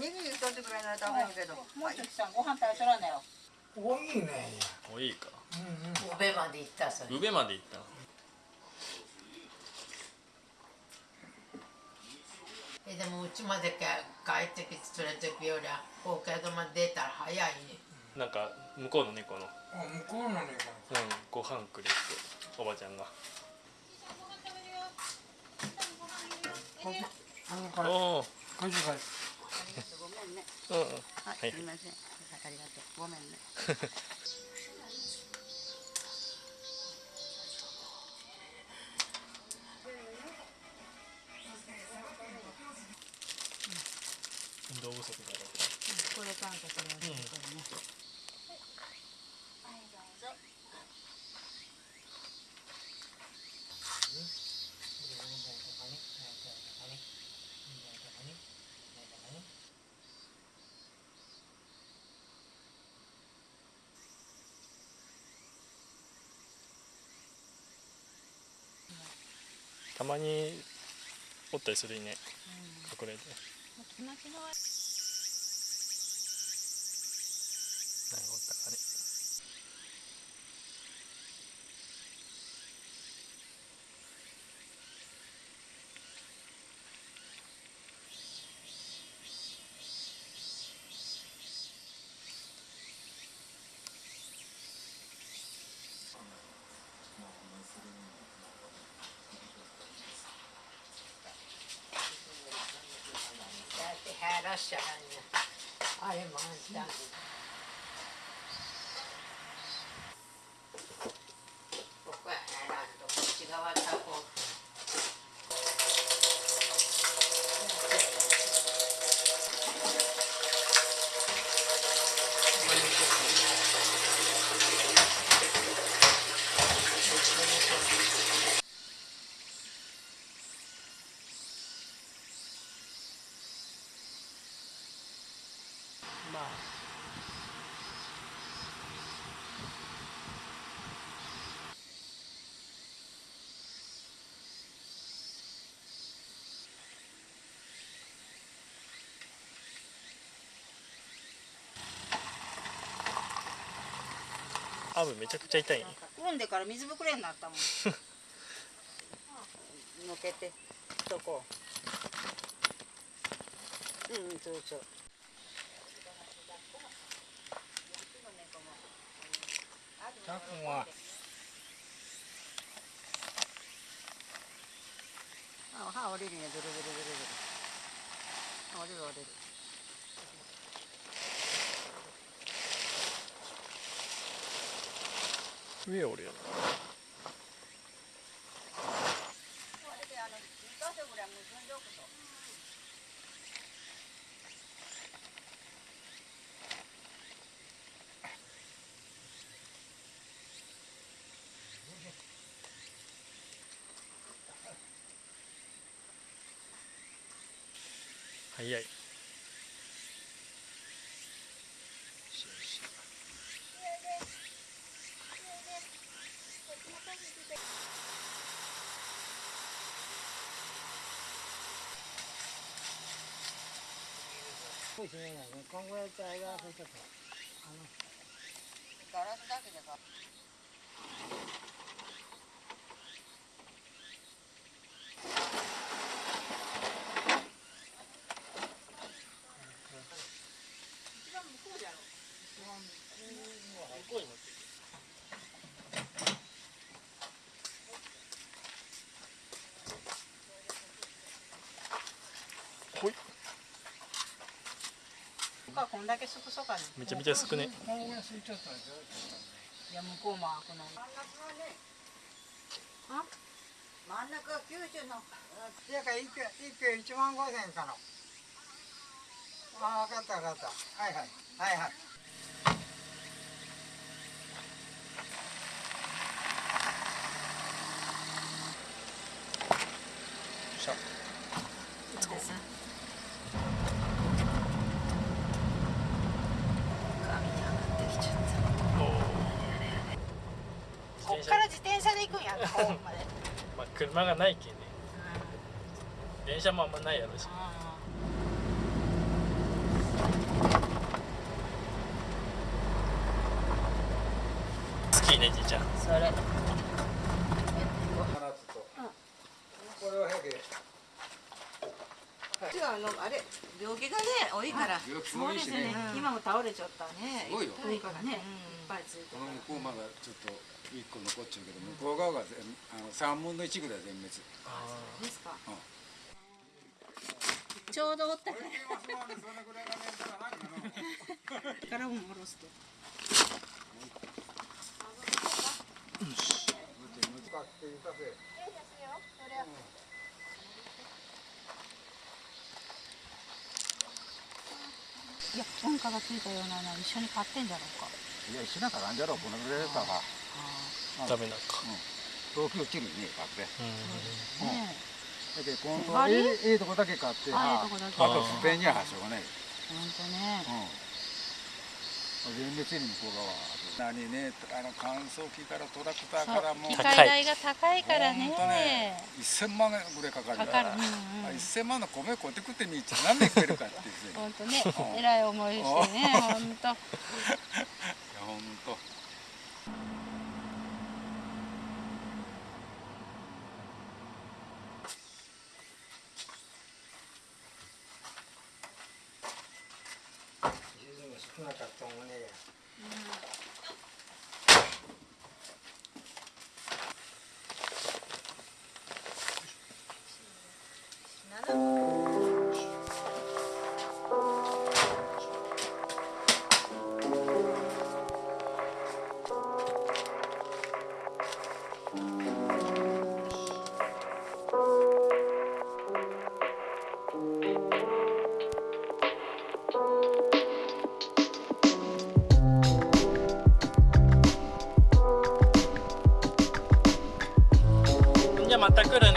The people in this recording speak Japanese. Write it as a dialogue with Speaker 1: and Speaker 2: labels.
Speaker 1: おにぎり一つぐらいなら食べるけど。
Speaker 2: もうちょっとさんご飯食べとらんなよ。
Speaker 3: 多いね。
Speaker 4: もういいか。
Speaker 3: うんうん。
Speaker 5: 上まで行ったそれ。
Speaker 4: 上まで行った
Speaker 5: えでもうちまで帰ってきてそれ時よりは東海道まで出たら早いね。
Speaker 4: なんか向こうの猫の。
Speaker 3: あ向こうのね
Speaker 4: うんご飯くれっておばちゃんが。おお
Speaker 3: これ。これ
Speaker 1: ごめんね
Speaker 4: うんうん。
Speaker 1: あ
Speaker 4: はい。
Speaker 1: すみません。ありがとうごめんね。
Speaker 4: 運動不足だろ
Speaker 2: これね、
Speaker 4: たまにおったりするね隠れて。
Speaker 2: 気持ちの悪い。
Speaker 4: 何がおったかね
Speaker 5: っしちゃうねあれもあんたここは減らんとこっち側たこ
Speaker 4: まあアブめちゃくちゃ痛いね。
Speaker 2: 産んでから水ぶくれになったもん。のけてそこ。うんそうそう
Speaker 3: たくんは。
Speaker 2: あ歯折れるね。ドロドロドロドロ折れる折れる
Speaker 4: 早い。
Speaker 3: そうですね。今後やったらがちょっと。
Speaker 1: ガラスだけでか
Speaker 4: ほい
Speaker 2: 他こん。だけすくそかね
Speaker 4: めちゃめちゃ
Speaker 3: すいちゃったんですよ
Speaker 2: いや向こうも開くの。にあ
Speaker 1: 真ん中九州の
Speaker 3: いやか一票一票一万五千かの。あ分かった分かった。はいはいはいはい。
Speaker 4: しゃ。
Speaker 2: こっ自転車で行くんやんホームまで。
Speaker 4: まあ車がないけね、うん、電車もあんまないやろし、
Speaker 2: 好
Speaker 4: ねじいちゃん。
Speaker 2: それ。
Speaker 3: これは
Speaker 1: 早く、あのあれ病気がね多いから、い、
Speaker 2: そうですね、うん、今も倒れちゃったね。
Speaker 6: すごいよ、
Speaker 2: ね、うん、いっぱいついて
Speaker 6: この向こうまだちょっと一個残っちゃうけど向こう側が全あの三分の一ぐらい全滅。
Speaker 2: ですか、
Speaker 6: うん。
Speaker 2: ちょうどおったからも下ろし。ていや文化がついたようなの一緒に買ってんじゃろうか
Speaker 6: いや一緒なんかなんじゃろうこのぐらいだったら
Speaker 4: ダメなんか。
Speaker 6: 東京切るねバックで
Speaker 4: うん。
Speaker 2: ね。
Speaker 6: だけどええええとこだけ買って
Speaker 2: あええとこだけ。
Speaker 6: あと不便にはしょうがない
Speaker 2: えほんとね。
Speaker 6: うん。全滅に向こう側何ねあの乾燥機からトラクターからもう
Speaker 2: 機
Speaker 4: 高い
Speaker 2: 械代が高いからね。
Speaker 6: ほんとね1000万ぐらいかかる
Speaker 2: かかるうんうん
Speaker 6: あ1000万の米買って食ってみっちゃ何年食えるかっていうね。
Speaker 2: ほんとねえらい思いしてねほんと
Speaker 6: いやほんと
Speaker 3: 少なかったもんね
Speaker 4: じゃあまた来る